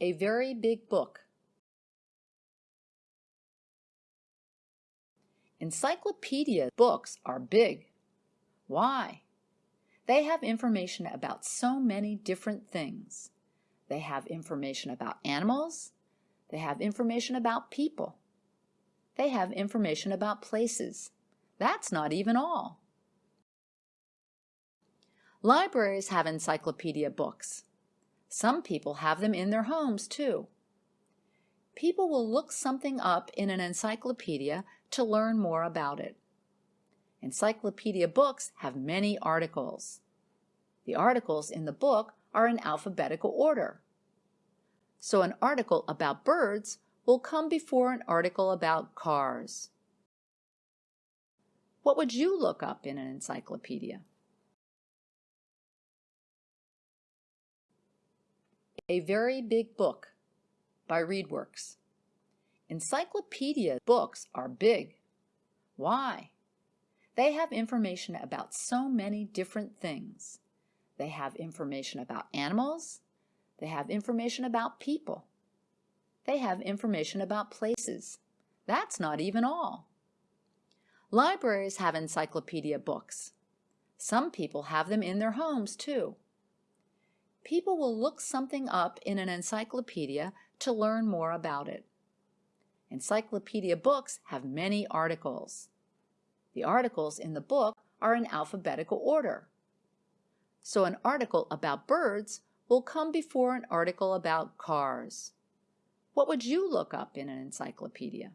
A very big book. Encyclopedia books are big. Why? They have information about so many different things. They have information about animals. They have information about people. They have information about places. That's not even all. Libraries have encyclopedia books. Some people have them in their homes too. People will look something up in an encyclopedia to learn more about it. Encyclopedia books have many articles. The articles in the book are in alphabetical order. So an article about birds will come before an article about cars. What would you look up in an encyclopedia? A Very Big Book by ReadWorks. Encyclopedia books are big. Why? They have information about so many different things. They have information about animals. They have information about people. They have information about places. That's not even all. Libraries have encyclopedia books. Some people have them in their homes too. People will look something up in an encyclopedia to learn more about it. Encyclopedia books have many articles. The articles in the book are in alphabetical order. So an article about birds will come before an article about cars. What would you look up in an encyclopedia?